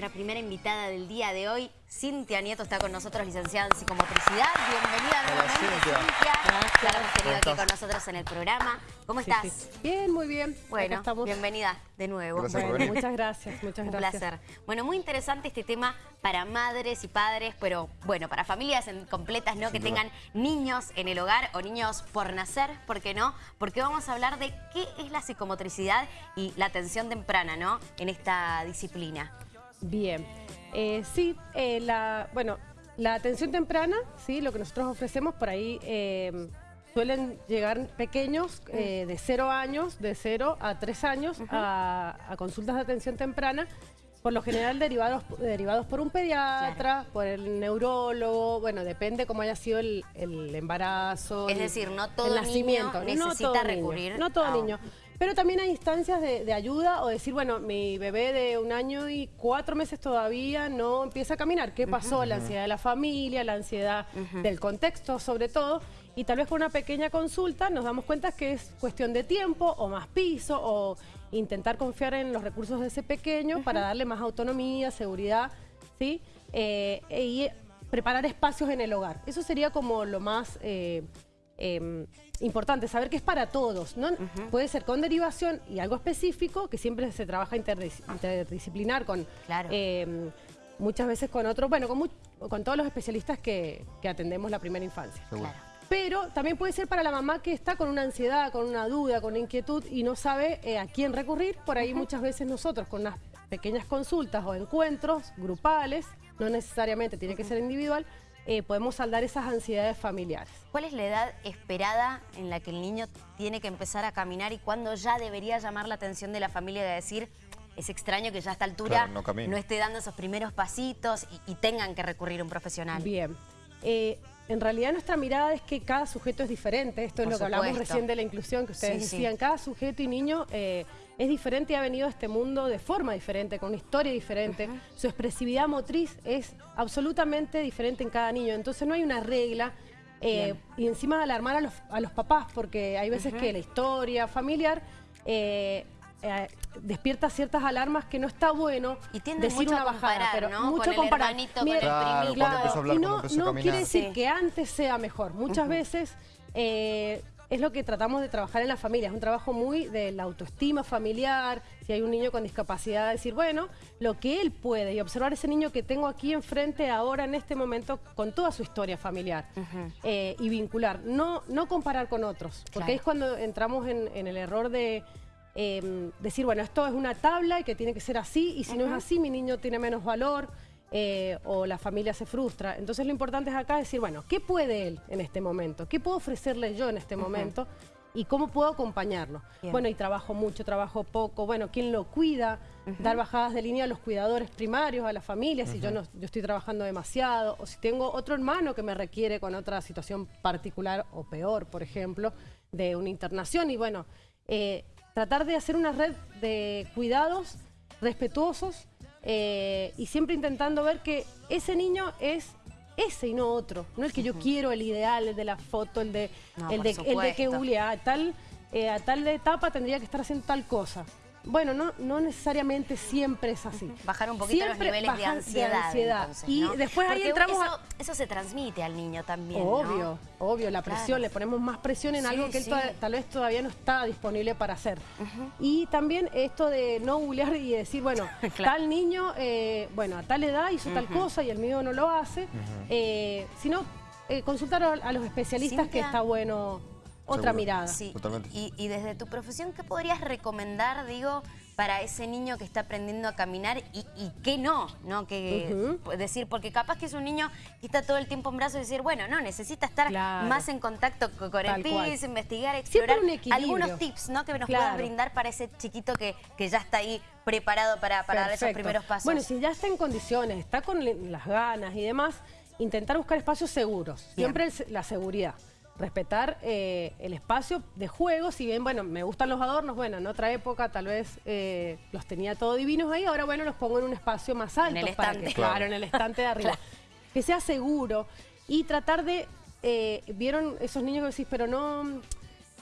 nuestra primera invitada del día de hoy. Cintia Nieto está con nosotros, licenciada en psicomotricidad. Bienvenida nuevamente, Cintia. Gracias. La hemos tenido aquí con nosotros en el programa. ¿Cómo Sí, estás? sí. Bien, muy bien. Bueno, estamos. bienvenida de nuevo. Gracias Bueno, muchas gracias, muchas Un gracias. placer. Bueno, muy interesante este tema para madres y padres, pero bueno, para familias en- completas, ¿no? Sin que duda. tengan niños en el hogar o niños por nacer, ¿por qué no? Porque vamos a hablar de qué es la psicomotricidad y la atención temprana, ¿no? En esta disciplina. Bien. Eh, sí, eh, la, bueno, la atención temprana, sí, lo que nosotros ofrecemos por ahí eh, suelen llegar pequeños eh, de 0 años, de 0 a 3 años a, a consultas de atención temprana. Por lo general derivados, derivados por un pediatra, por el neurólogo, bueno, depende cómo haya sido el, el embarazo. Es el- decir, no todo el niño nacimiento. necesita todo niño, recurrir No todo a- niño. Pero también hay instancias de, de ayuda o decir, bueno, mi bebé de un año y cuatro meses todavía no empieza a caminar. ¿Qué pasó? La ansiedad de la familia, la ansiedad del contexto sobre todo. Y tal vez con una pequeña consulta nos damos cuenta que es cuestión de tiempo o más piso o intentar confiar en los recursos de ese pequeño para darle más autonomía, seguridad, ¿sí? Eh, y preparar espacios en el hogar. Eso sería como lo más... eh, eh, importante saber que es para todos, ¿no? Puede ser con derivación y algo específico, que siempre se trabaja interdis- interdisciplinar con Claro. eh, muchas veces con otros, bueno, con, con todos los especialistas que, que atendemos la primera infancia. Seguro. Claro. Pero también puede ser para la mamá que está con una ansiedad, con una duda, con una inquietud y no sabe eh, a quién recurrir. Por ahí muchas veces nosotros con unas pequeñas consultas o encuentros grupales, no necesariamente tiene que ser individual, eh, podemos saldar esas ansiedades familiares. ¿Cuál es la edad esperada en la que el niño tiene que empezar a caminar y cuándo ya debería llamar la atención de la familia de decir, es extraño que ya a esta altura Claro, no camine"? esté dando esos primeros pasitos y, y tengan que recurrir a un profesional? Bien. Eh, en realidad nuestra mirada es que cada sujeto es diferente. Esto es lo que hablamos recién de la inclusión que ustedes Sí, sí. decían. Cada sujeto y niño eh, es diferente y ha venido a este mundo de forma diferente, con una historia diferente. Su expresividad motriz es absolutamente diferente en cada niño. Entonces no hay una regla. eh, y encima de alarmar a los, a los papás, porque hay veces que la historia familiar eh, eh, despierta ciertas alarmas que no está bueno Y decir mucho una a bajada, comparar, pero ¿no? mucho Con el comparar. Claro, y no, quiere decir Sí. que antes sea mejor. Muchas veces eh, es lo que tratamos de trabajar en la familia. Es un trabajo muy de la autoestima familiar. Si hay un niño con discapacidad, decir, bueno, lo que él puede y observar ese niño que tengo aquí enfrente ahora en este momento con toda su historia familiar eh, y vincular. No, no comparar con otros, porque Claro. ahí es cuando entramos en, en el error de eh, decir, bueno, esto es una tabla y que tiene que ser así, y si no es así, mi niño tiene menos valor eh, o la familia se frustra. Entonces lo importante es acá decir, bueno, ¿qué puede él en este momento? ¿Qué puedo ofrecerle yo en este momento? ¿Y cómo puedo acompañarlo? Bien. Bueno, y trabajo mucho, trabajo poco. Bueno, ¿quién lo cuida? Dar bajadas de línea a los cuidadores primarios, a la familia, si yo, no, yo estoy trabajando demasiado, o si tengo otro hermano que me requiere con otra situación particular o peor, por ejemplo, de una internación. Y bueno, eh, tratar de hacer una red de cuidados respetuosos eh, y siempre intentando ver que ese niño es ese y no otro. No el que yo quiero, el ideal, el de la foto, el de, No, el de, el de que supuesto. Uli, a tal, eh, a tal etapa tendría que estar haciendo tal cosa. Bueno, no, no necesariamente siempre es así. Bajar un poquito los Siempre niveles de ansiedad. ansiedad. entonces, y ¿no? después ahí entramos eso, a... eso se transmite al niño también, ¿no? Obvio, obvio, la presión, Claro. le ponemos más presión en Sí, algo que él sí. toda- tal vez todavía no está disponible para hacer. Y también esto de no googlear y decir, bueno, Claro. tal niño, eh, bueno, a tal edad hizo tal cosa y el mío no lo hace, eh, sino eh, consultar a, a los especialistas que está bueno otra Seguro. mirada. Sí. Totalmente. Y, y desde tu profesión, ¿qué podrías recomendar, digo, para ese niño que está aprendiendo a caminar y, y qué no? ¿no? Que, decir, porque capaz que es un niño que está todo el tiempo en brazos y decir, bueno, no, necesita estar Claro. más en contacto co- con, el Tal piso, investigar, Siempre explorar. un equilibrio. Algunos tips, ¿no? Que nos Claro. puedas brindar para ese chiquito que, que ya está ahí preparado para, para dar esos primeros pasos. Bueno, si ya está en condiciones, está con las ganas y demás, intentar buscar espacios seguros. Siempre el la seguridad. Respetar eh, el espacio de juego, si bien, bueno, me gustan los adornos, bueno, en otra época tal vez eh, los tenía todo divinos ahí, ahora, bueno, los pongo en un espacio más alto. el para estante. que- claro, Claro. en el estante de arriba. Claro. Que sea seguro y tratar de, eh, vieron esos niños que decís, pero no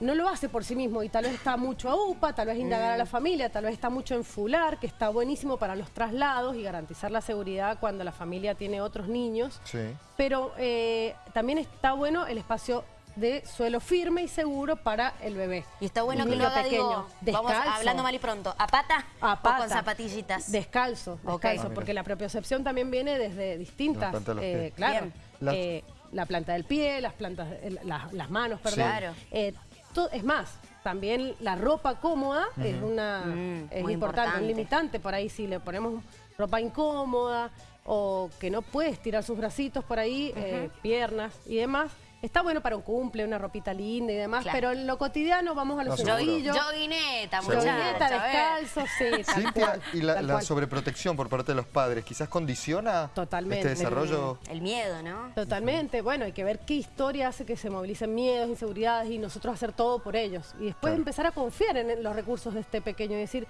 no lo hace por sí mismo y tal vez está mucho a UPA, tal vez indagar a la familia, tal vez está mucho en fular, que está buenísimo para los traslados y garantizar la seguridad cuando la familia tiene otros niños. Sí. Pero eh, también está bueno el espacio de suelo firme y seguro para el bebé. Y está bueno que lo haga, pequeño, digo, vamos hablando mal y pronto, ¿a pata, A o pata. con zapatillitas? Descalzo, descalzo, Ah, porque la propiocepción también viene desde distintas, eh, claro. Las- eh, la planta del pie, las plantas, eh, las, las manos, perdón. Claro. Eh, to- es más, también la ropa cómoda es una Mm, es importante, importante. un limitante por ahí si le ponemos ropa incómoda o que no puede estirar sus bracitos por ahí, eh, piernas y demás. Está bueno para un cumple, una ropita linda y demás, Claro. pero en lo totalmente vamos a lo No, seguro. sencillo. Yoguineta, Seguro. Yoguineta, muchacha, a ver. descalzo, sí, tal Cintia, cual, y la, tal la cual. sobreprotección por parte de los padres, quizás condiciona Totalmente. este desarrollo. El miedo, ¿no? Totalmente, bueno, hay que ver qué historia hace que se movilicen miedos, inseguridades y nosotros hacer todo por ellos. Y después Claro. empezar a confiar en los recursos de este pequeño y decir,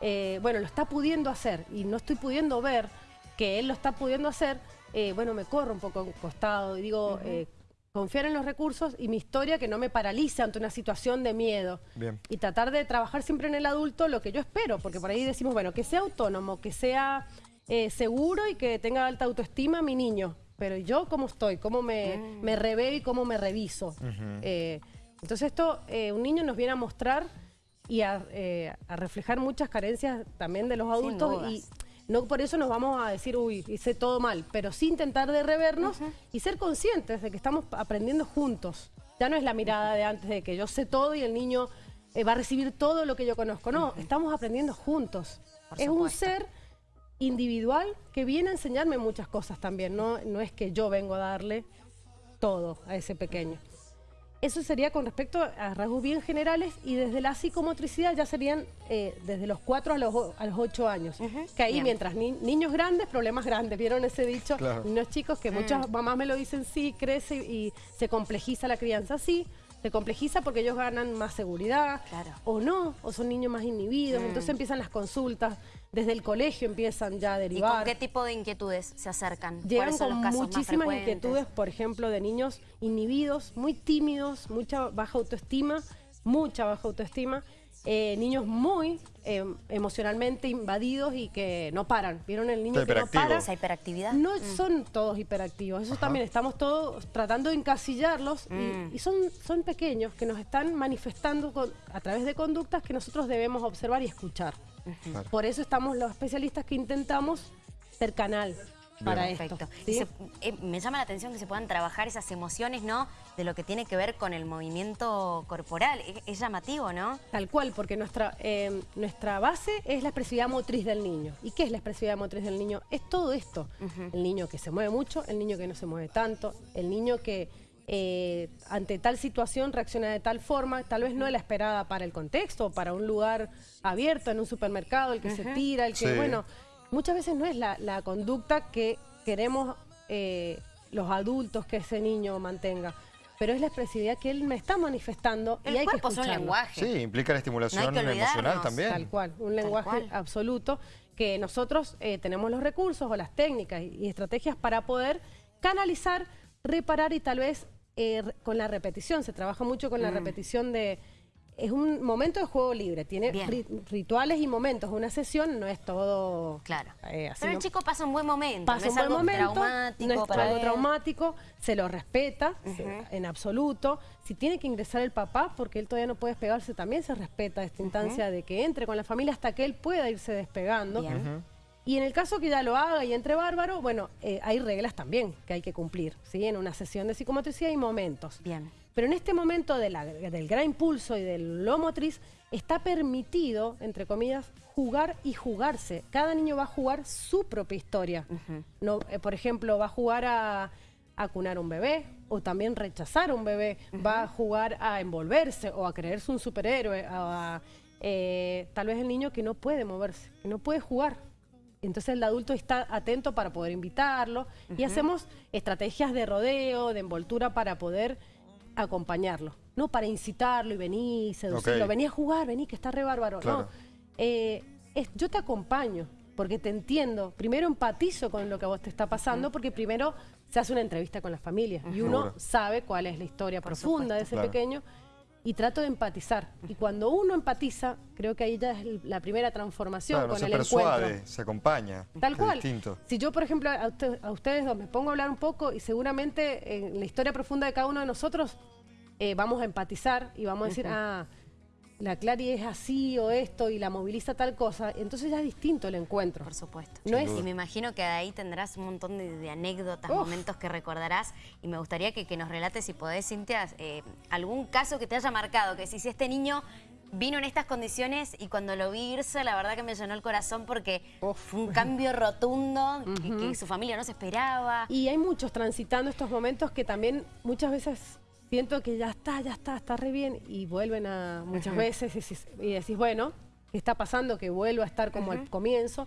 eh, bueno, lo está pudiendo hacer y no estoy pudiendo ver que él lo está pudiendo hacer, eh, bueno, me corro un poco a un costado y digo, eh, confiar en los recursos y mi historia que no me paralice ante una situación de miedo. Bien. Y tratar de trabajar siempre en el adulto lo que yo espero, porque por ahí decimos, bueno, que sea autónomo, que sea eh, seguro y que tenga alta autoestima mi niño. Pero yo cómo estoy, cómo me, me reveo y cómo me reviso. Eh, entonces esto, eh, un niño nos viene a mostrar y a, eh, a reflejar muchas carencias también de los adultos y no por eso nos vamos a decir, uy, hice todo mal, pero sí intentar de revernos y ser conscientes de que estamos aprendiendo juntos. Ya no es la mirada de antes de que yo sé todo y el niño eh, va a recibir todo lo que yo conozco. No, estamos aprendiendo juntos. Por es un ser individual que viene a enseñarme muchas cosas también. No, no es que yo vengo a darle todo a ese pequeño. Eso sería con respecto a rasgos bien generales y desde la psicomotricidad ya serían eh, desde los 4 a los, a los 8 años. Que ahí bien. mientras ni- niños grandes, problemas grandes. ¿Vieron ese dicho? Claro. Niños chicos que muchas mamás me lo dicen, sí, crece y se complejiza la crianza. Sí, se complejiza porque ellos ganan más seguridad. Claro. O no, o son niños más inhibidos. Entonces empiezan las consultas. Desde el colegio empiezan ya a ¿Y derivar. con qué tipo de inquietudes se acercan? Llegan ¿Cuáles son con los casos muchísimas inquietudes, por ejemplo, de niños inhibidos, muy tímidos, mucha baja autoestima, mucha baja autoestima, eh, niños muy eh, emocionalmente invadidos y que no paran. ¿Vieron el niño que no para? ¿Esa hiperactividad? No son todos hiperactivos, eso también estamos todos tratando de encasillarlos y- Mm. y, son, son pequeños que nos están manifestando con- a través de conductas que nosotros debemos observar y escuchar. Claro. Por eso estamos los especialistas que intentamos ser canal para esto. ¿sí? Y se- eh, me llama la atención que se puedan trabajar esas emociones, ¿no? De lo que tiene que ver con el movimiento corporal. Es, es llamativo, ¿no? Tal cual, porque nuestra, eh, nuestra base es la expresividad motriz del niño. ¿Y qué es la expresividad motriz del niño? Es todo esto. El niño que se mueve mucho, el niño que no se mueve tanto, el niño que eh, ante tal situación reacciona de tal forma, tal vez no es la esperada para el contexto, para un lugar abierto, en un supermercado, el que se tira, el que, Sí. bueno, muchas veces no es la, la conducta que queremos eh, los adultos que ese niño mantenga. Pero es la expresividad que él me está manifestando El y hay que cuerpo es un lenguaje. Sí, implica la estimulación No emocional también. Tal cual, un lenguaje cual. absoluto que nosotros eh, tenemos los recursos o las técnicas y, y estrategias para poder canalizar, reparar y tal vez eh, con la repetición. Se trabaja mucho con la Mm. repetición de... Es un momento de juego libre, tiene ri- rituales y momentos. Una sesión no es todo... Claro. eh, así Pero el no- chico pasa un buen momento. pasa no un es buen algo momento, traumático no es para algo él. traumático, se lo respeta en absoluto. Si tiene que ingresar el papá, porque él todavía no puede despegarse, también se respeta esta instancia de que entre con la familia hasta que él pueda irse despegando. Bien. Y en el caso que ya lo haga y entre bárbaro, bueno, eh, hay reglas también que hay que cumplir, ¿sí? En una sesión de psicomotricidad hay momentos. Bien. Pero en este momento de la- del gran impulso y del lo motriz, está permitido, entre comillas, jugar y jugarse. Cada niño va a jugar su propia historia. no, eh, por ejemplo, va a jugar a, a cunar un bebé o también rechazar a un bebé. Va a jugar a envolverse o a creerse un superhéroe. a- eh, tal vez el niño que no puede moverse, que no puede jugar. Entonces el adulto está atento para poder invitarlo y hacemos estrategias de rodeo, de envoltura para poder acompañarlo. No para incitarlo y venir, seducirlo, Ok. vení a jugar, vení que está re bárbaro. Claro. No, Eh, es- yo te acompaño porque te entiendo. Primero empatizo con lo que a vos te está pasando porque primero se hace una entrevista con la familia y uno sabe cuál es la historia profunda de ese Claro. pequeño. Y trato de empatizar. Y cuando uno empatiza, creo que ahí ya es la primera transformación Claro, con se el persuade, encuentro. se acompaña. Tal cual. distinto. Si yo, por ejemplo, a, usted- a ustedes dos me pongo a hablar un poco y seguramente en la historia profunda de cada uno de nosotros eh, vamos a empatizar y vamos a decir, ah, la Clary es así o esto y la moviliza tal cosa. Entonces ya es distinto el encuentro. Por supuesto. No es- Y me imagino que de ahí tendrás un montón de, de anécdotas, Uf. momentos que recordarás. Y me gustaría que, que nos relates, si podés, Cintia, eh, algún caso que te haya marcado. Que si, si este niño vino en estas condiciones y cuando lo vi irse, la verdad que me llenó el corazón porque Uf. fue un cambio rotundo que, que su familia no se esperaba. Y hay muchos transitando estos momentos que también muchas veces siento que ya está, ya está, está re bien y vuelven a muchas veces y decís, y decís, bueno, ¿qué está pasando? Que vuelva a estar como al comienzo.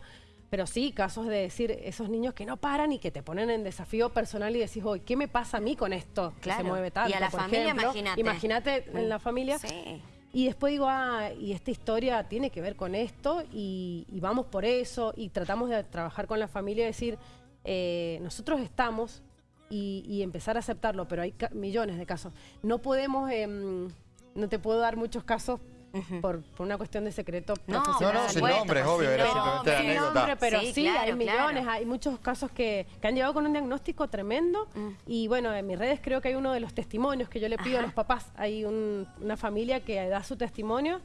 Pero sí, casos de decir, esos niños que no paran y que te ponen en desafío personal y decís, hoy, ¿qué me pasa a mí con esto? Que se mueve tanto, Y a la por familia, imagínate. Imagínate en la familia. Sí. Y después digo, ah, y esta historia tiene que ver con esto y, y vamos por eso y tratamos de trabajar con la familia y decir, eh, nosotros estamos y, y empezar a aceptarlo, pero hay millones de casos. No podemos, em, no te puedo dar muchos casos por, por una cuestión de secreto No, profesional. No, no, sin nombres, sin obvio, era nombre. simplemente la Sin anécdota. nombre, pero Sí, sí, claro, hay millones, claro. hay muchos casos que, que han llegado con un diagnóstico tremendo Mm. y bueno, en mis redes creo que hay uno de los testimonios que yo le pido a los papás, hay un- una familia que da su testimonio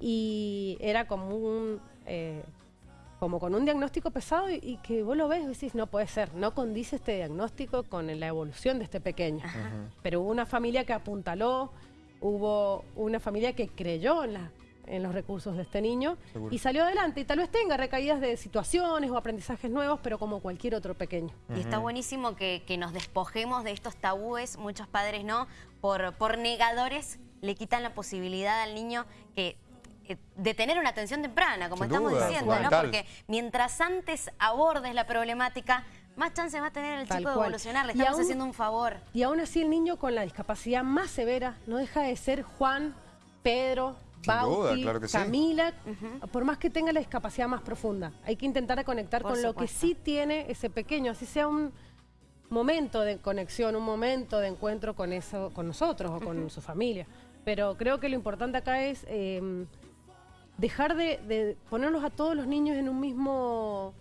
y era como un... eh, como con un diagnóstico pesado y, y que vos lo ves y decís, no puede ser, no condice este diagnóstico con la evolución de este pequeño. Pero hubo una familia que apuntaló, hubo una familia que creyó en, la- en los recursos de este niño Seguro. y salió adelante. Y tal vez tenga recaídas de situaciones o aprendizajes nuevos, pero como cualquier otro pequeño. Y está buenísimo que, que nos despojemos de estos tabúes, muchos padres no, por, por negadores le quitan la posibilidad al niño que de tener una atención temprana, como Sin estamos duda, diciendo, ¿no? Porque mientras antes abordes la problemática, más chance va a tener el Tal chico de cual. evolucionar, le Y estamos aún- haciendo un favor. Y aún así el niño con la discapacidad más severa no deja de ser Juan, Pedro, Bauti, claro que sí. Camila, por más que tenga la discapacidad más profunda. Hay que intentar conectar Por con lo que sí tiene ese pequeño, así sea un momento de conexión, un momento de encuentro con eso, con nosotros o con su familia. Pero creo que lo importante acá es eh, dejar de, de ponerlos a todos los niños en un mismo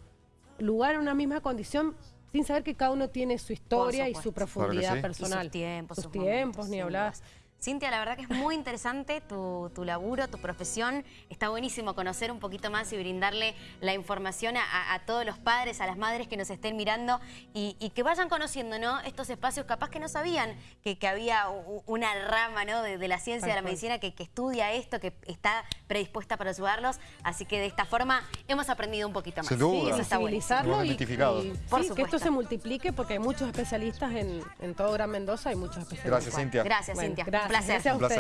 lugar, en una misma condición, sin saber que cada uno tiene su historia y su profundidad Claro que sí. personal. Y sus tiempos, sus sus tiempos, momentos, ni hablar. Cintia, la verdad que es muy interesante tu, tu laburo, tu profesión. Está buenísimo conocer un poquito más y brindarle la información a, a todos los padres, a las madres que nos estén mirando y, y que vayan conociendo ¿no? estos espacios capaz que no sabían que, que había una rama ¿no? de, de la ciencia, de la medicina que, que estudia esto, que está predispuesta para ayudarlos. Así que de esta forma hemos aprendido un poquito más. Sin duda. Eso está bueno. y, identificado. y Por sí, que esto se multiplique porque hay muchos especialistas en, en todo Gran Mendoza, hay muchos especialistas. Gracias, Cintia. Gracias, Bueno, Cintia. gracias, placer. gracias a Un placer.